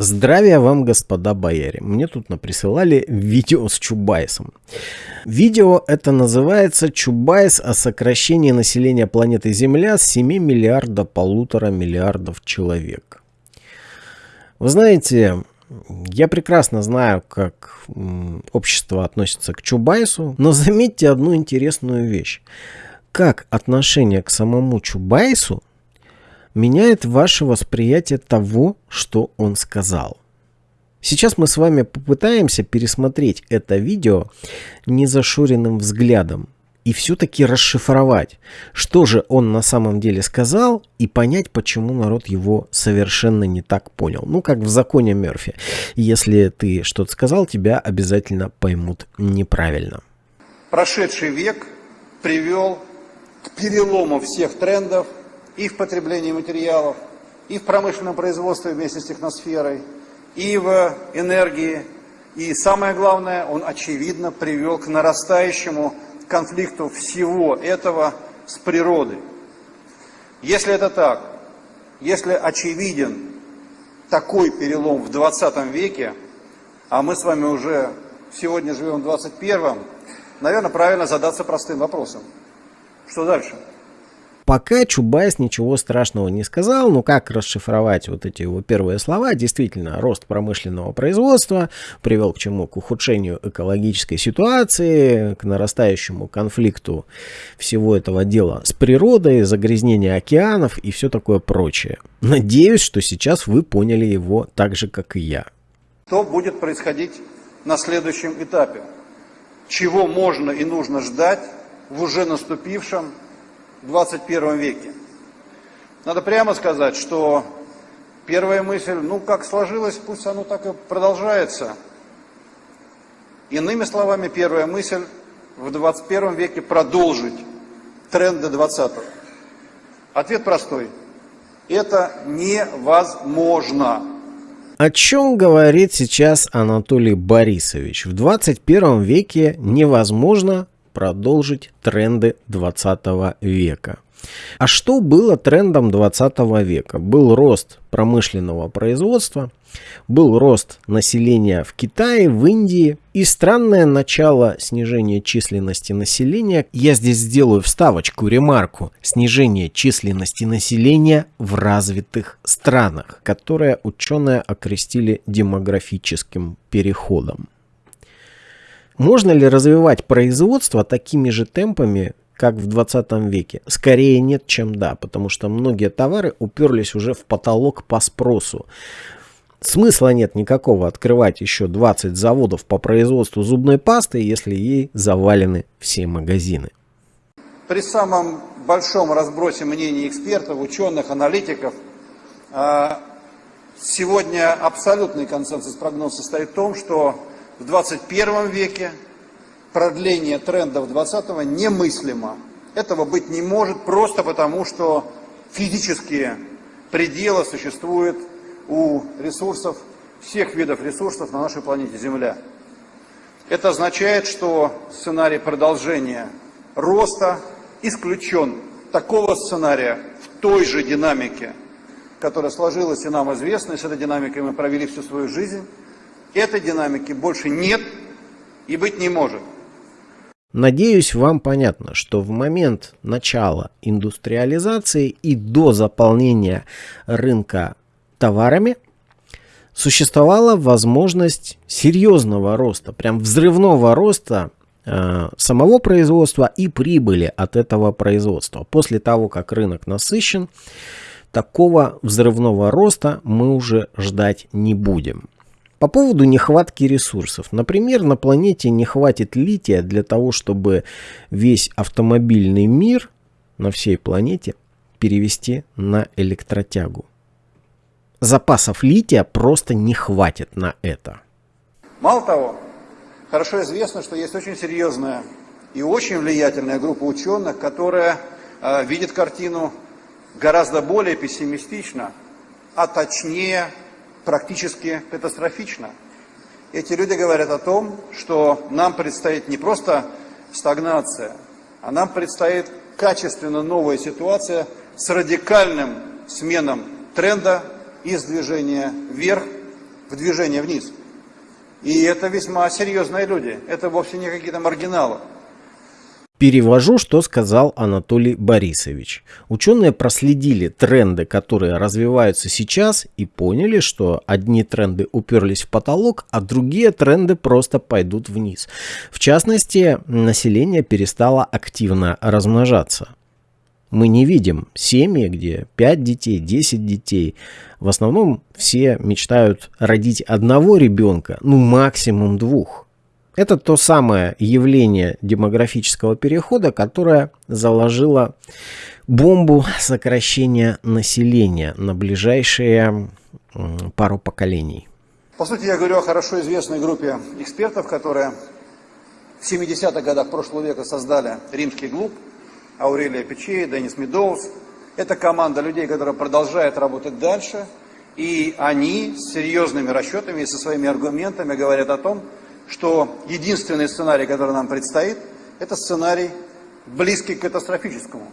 Здравия вам, господа бояре. Мне тут присылали видео с Чубайсом. Видео это называется «Чубайс о сокращении населения планеты Земля с 7 миллиарда полутора миллиардов человек». Вы знаете, я прекрасно знаю, как общество относится к Чубайсу, но заметьте одну интересную вещь. Как отношение к самому Чубайсу меняет ваше восприятие того, что он сказал. Сейчас мы с вами попытаемся пересмотреть это видео незашуренным взглядом и все-таки расшифровать, что же он на самом деле сказал и понять, почему народ его совершенно не так понял. Ну, как в законе Мерфи. Если ты что-то сказал, тебя обязательно поймут неправильно. Прошедший век привел к перелому всех трендов и в потреблении материалов, и в промышленном производстве вместе с техносферой, и в энергии. И самое главное, он очевидно привел к нарастающему конфликту всего этого с природой. Если это так, если очевиден такой перелом в 20 веке, а мы с вами уже сегодня живем в 21, наверное, правильно задаться простым вопросом. Что дальше? Пока Чубайс ничего страшного не сказал, ну как расшифровать вот эти его первые слова? Действительно, рост промышленного производства привел к чему? К ухудшению экологической ситуации, к нарастающему конфликту всего этого дела с природой, загрязнение океанов и все такое прочее. Надеюсь, что сейчас вы поняли его так же, как и я. Что будет происходить на следующем этапе? Чего можно и нужно ждать в уже наступившем 21 веке. Надо прямо сказать, что первая мысль, ну как сложилось, пусть оно так и продолжается. Иными словами, первая мысль в 21 веке продолжить тренды 20 -го. Ответ простой. Это невозможно. О чем говорит сейчас Анатолий Борисович? В 21 веке невозможно продолжить тренды 20 века. А что было трендом 20 века? Был рост промышленного производства, был рост населения в Китае, в Индии и странное начало снижения численности населения. Я здесь сделаю вставочку, ремарку. Снижение численности населения в развитых странах, которое ученые окрестили демографическим переходом. Можно ли развивать производство такими же темпами, как в 20 веке? Скорее нет, чем да, потому что многие товары уперлись уже в потолок по спросу. Смысла нет никакого открывать еще 20 заводов по производству зубной пасты, если ей завалены все магазины. При самом большом разбросе мнений экспертов, ученых, аналитиков, а, сегодня абсолютный консенсус прогноз состоит в том, что в 21 веке продление трендов 20-го немыслимо. Этого быть не может просто потому, что физические пределы существуют у ресурсов, всех видов ресурсов на нашей планете Земля. Это означает, что сценарий продолжения роста исключен. Такого сценария в той же динамике, которая сложилась и нам известна, и с этой динамикой мы провели всю свою жизнь, Этой динамики больше нет и быть не может. Надеюсь, вам понятно, что в момент начала индустриализации и до заполнения рынка товарами существовала возможность серьезного роста, прям взрывного роста э, самого производства и прибыли от этого производства. После того, как рынок насыщен, такого взрывного роста мы уже ждать не будем. По поводу нехватки ресурсов. Например, на планете не хватит лития для того, чтобы весь автомобильный мир на всей планете перевести на электротягу. Запасов лития просто не хватит на это. Мало того, хорошо известно, что есть очень серьезная и очень влиятельная группа ученых, которая э, видит картину гораздо более пессимистично, а точнее практически катастрофично. Эти люди говорят о том, что нам предстоит не просто стагнация, а нам предстоит качественно новая ситуация с радикальным сменом тренда из движения вверх в движение вниз. И это весьма серьезные люди, это вовсе не какие-то маргиналы. Перевожу, что сказал Анатолий Борисович. Ученые проследили тренды, которые развиваются сейчас, и поняли, что одни тренды уперлись в потолок, а другие тренды просто пойдут вниз. В частности, население перестало активно размножаться. Мы не видим семьи, где 5 детей, 10 детей. В основном все мечтают родить одного ребенка, ну максимум двух. Это то самое явление демографического перехода, которое заложило бомбу сокращения населения на ближайшие пару поколений. По сути, я говорю о хорошо известной группе экспертов, которые в 70-х годах прошлого века создали римский клуб, Аурелия Печей, Денис Медоуз. Это команда людей, которая продолжает работать дальше, и они с серьезными расчетами и со своими аргументами говорят о том, что единственный сценарий, который нам предстоит, это сценарий близкий к катастрофическому.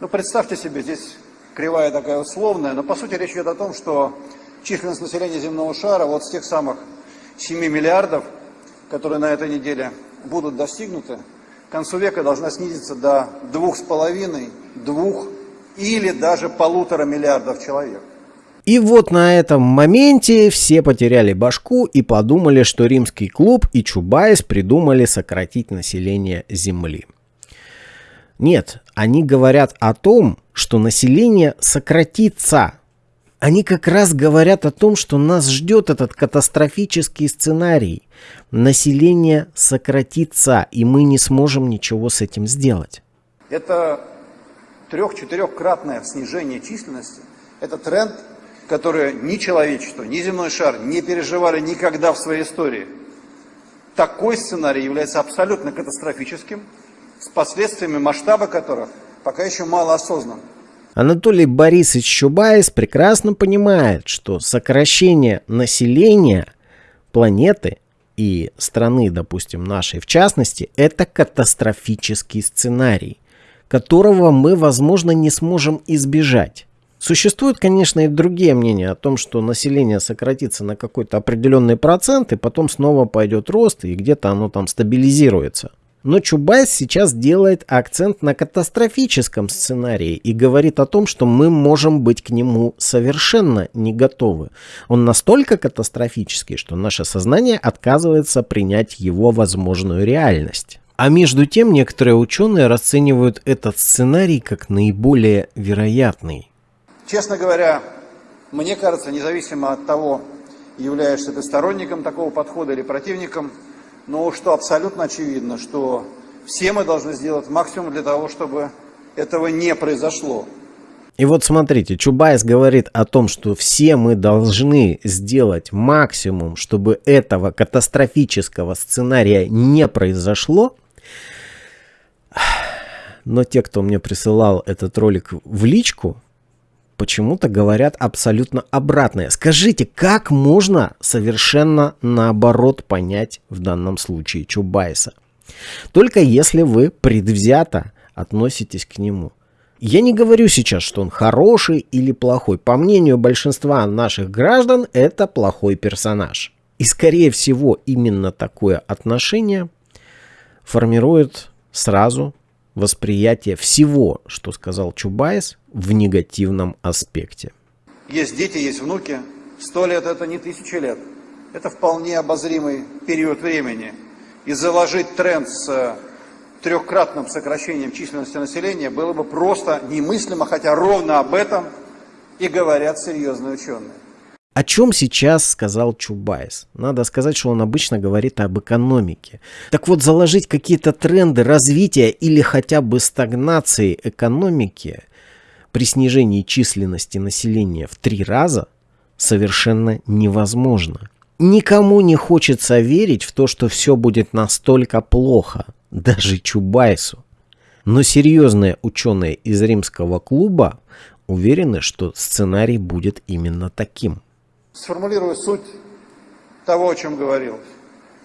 Ну, представьте себе, здесь кривая такая условная, но по сути речь идет о том, что численность населения земного шара вот с тех самых 7 миллиардов, которые на этой неделе будут достигнуты, к концу века должна снизиться до двух с половиной, двух или даже полутора миллиардов человек. И вот на этом моменте все потеряли башку и подумали, что римский клуб и Чубайс придумали сократить население Земли. Нет, они говорят о том, что население сократится. Они как раз говорят о том, что нас ждет этот катастрофический сценарий. Население сократится, и мы не сможем ничего с этим сделать. Это трех-четырехкратное снижение численности. Это тренд, которые ни человечество, ни земной шар не переживали никогда в своей истории. Такой сценарий является абсолютно катастрофическим, с последствиями масштаба которых пока еще мало осознан. Анатолий Борисович Чубайс прекрасно понимает, что сокращение населения планеты и страны, допустим, нашей в частности, это катастрофический сценарий, которого мы, возможно, не сможем избежать. Существуют, конечно, и другие мнения о том, что население сократится на какой-то определенный процент, и потом снова пойдет рост, и где-то оно там стабилизируется. Но Чубайс сейчас делает акцент на катастрофическом сценарии и говорит о том, что мы можем быть к нему совершенно не готовы. Он настолько катастрофический, что наше сознание отказывается принять его возможную реальность. А между тем некоторые ученые расценивают этот сценарий как наиболее вероятный. Честно говоря, мне кажется, независимо от того, являешься ты сторонником такого подхода или противником, но что абсолютно очевидно, что все мы должны сделать максимум для того, чтобы этого не произошло. И вот смотрите, Чубайс говорит о том, что все мы должны сделать максимум, чтобы этого катастрофического сценария не произошло. Но те, кто мне присылал этот ролик в личку, почему-то говорят абсолютно обратное. Скажите, как можно совершенно наоборот понять в данном случае Чубайса? Только если вы предвзято относитесь к нему. Я не говорю сейчас, что он хороший или плохой. По мнению большинства наших граждан, это плохой персонаж. И скорее всего именно такое отношение формирует сразу восприятие всего, что сказал Чубайс, в негативном аспекте. Есть дети, есть внуки. Сто лет – это не тысячи лет. Это вполне обозримый период времени. И заложить тренд с трехкратным сокращением численности населения было бы просто немыслимо, хотя ровно об этом и говорят серьезные ученые. О чем сейчас сказал Чубайс? Надо сказать, что он обычно говорит об экономике. Так вот, заложить какие-то тренды развития или хотя бы стагнации экономики при снижении численности населения в три раза совершенно невозможно. Никому не хочется верить в то, что все будет настолько плохо, даже Чубайсу. Но серьезные ученые из римского клуба уверены, что сценарий будет именно таким сформулирую суть того, о чем говорил.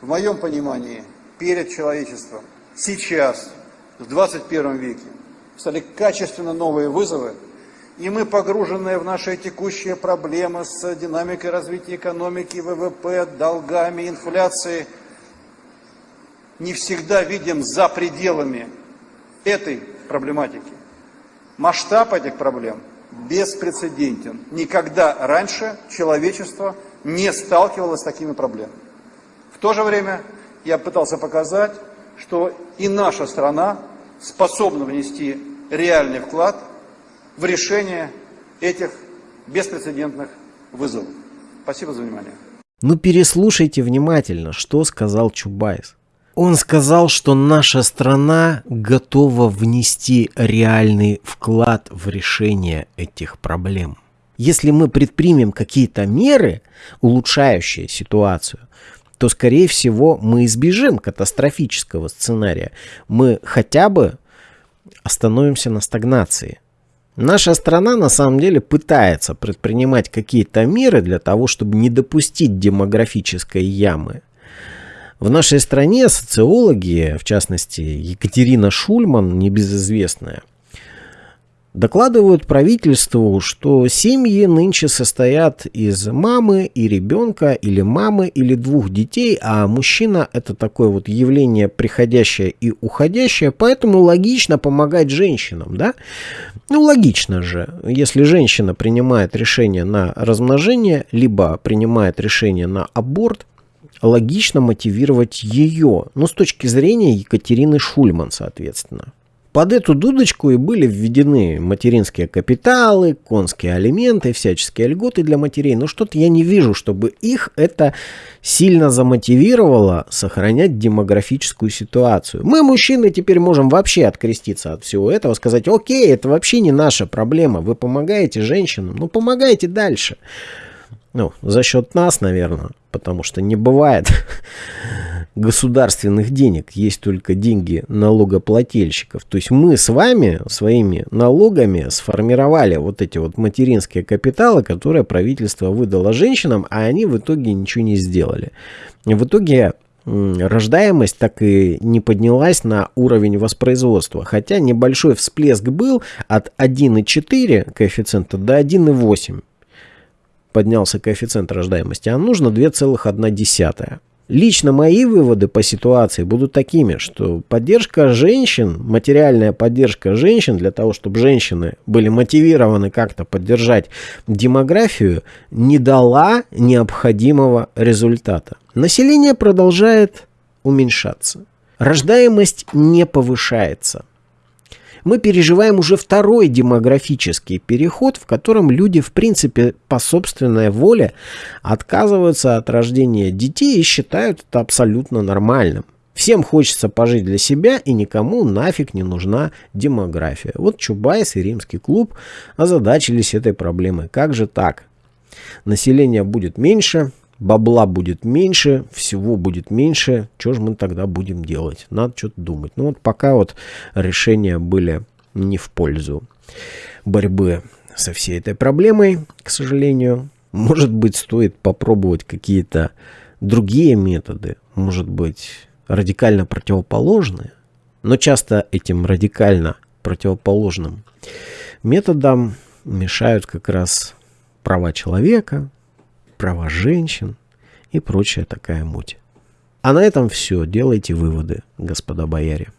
В моем понимании, перед человечеством сейчас, в 21 веке, стали качественно новые вызовы, и мы, погруженные в наши текущие проблемы с динамикой развития экономики, ВВП, долгами, инфляцией, не всегда видим за пределами этой проблематики. Масштаб этих проблем беспрецедентен. Никогда раньше человечество не сталкивалось с такими проблемами. В то же время я пытался показать, что и наша страна способна внести реальный вклад в решение этих беспрецедентных вызовов. Спасибо за внимание. Ну переслушайте внимательно, что сказал Чубайс. Он сказал, что наша страна готова внести реальный вклад в решение этих проблем. Если мы предпримем какие-то меры, улучшающие ситуацию, то, скорее всего, мы избежим катастрофического сценария. Мы хотя бы остановимся на стагнации. Наша страна на самом деле пытается предпринимать какие-то меры для того, чтобы не допустить демографической ямы. В нашей стране социологи, в частности Екатерина Шульман, небезызвестная, Докладывают правительству, что семьи нынче состоят из мамы и ребенка, или мамы, или двух детей, а мужчина это такое вот явление приходящее и уходящее, поэтому логично помогать женщинам, да? Ну, логично же, если женщина принимает решение на размножение, либо принимает решение на аборт, логично мотивировать ее, ну, с точки зрения Екатерины Шульман, соответственно. Под эту дудочку и были введены материнские капиталы, конские алименты, всяческие льготы для матерей. Но что-то я не вижу, чтобы их это сильно замотивировало сохранять демографическую ситуацию. Мы, мужчины, теперь можем вообще откреститься от всего этого, сказать, окей, это вообще не наша проблема, вы помогаете женщинам, ну помогайте дальше. Ну, за счет нас, наверное, потому что не бывает государственных денег, есть только деньги налогоплательщиков. То есть мы с вами своими налогами сформировали вот эти вот материнские капиталы, которые правительство выдало женщинам, а они в итоге ничего не сделали. В итоге рождаемость так и не поднялась на уровень воспроизводства, хотя небольшой всплеск был от 1,4 коэффициента до 1,8 поднялся коэффициент рождаемости, а нужно 2,1. Лично мои выводы по ситуации будут такими, что поддержка женщин, материальная поддержка женщин для того, чтобы женщины были мотивированы как-то поддержать демографию, не дала необходимого результата. Население продолжает уменьшаться. Рождаемость не повышается мы переживаем уже второй демографический переход, в котором люди, в принципе, по собственной воле отказываются от рождения детей и считают это абсолютно нормальным. Всем хочется пожить для себя, и никому нафиг не нужна демография. Вот Чубайс и Римский клуб озадачились этой проблемой. Как же так? Население будет меньше, бабла будет меньше, всего будет меньше, что же мы тогда будем делать? Надо что-то думать. Ну вот пока вот решения были не в пользу борьбы со всей этой проблемой, к сожалению. Может быть, стоит попробовать какие-то другие методы, может быть, радикально противоположные, но часто этим радикально противоположным методам мешают как раз права человека, права женщин и прочая такая муть. А на этом все. Делайте выводы, господа бояре.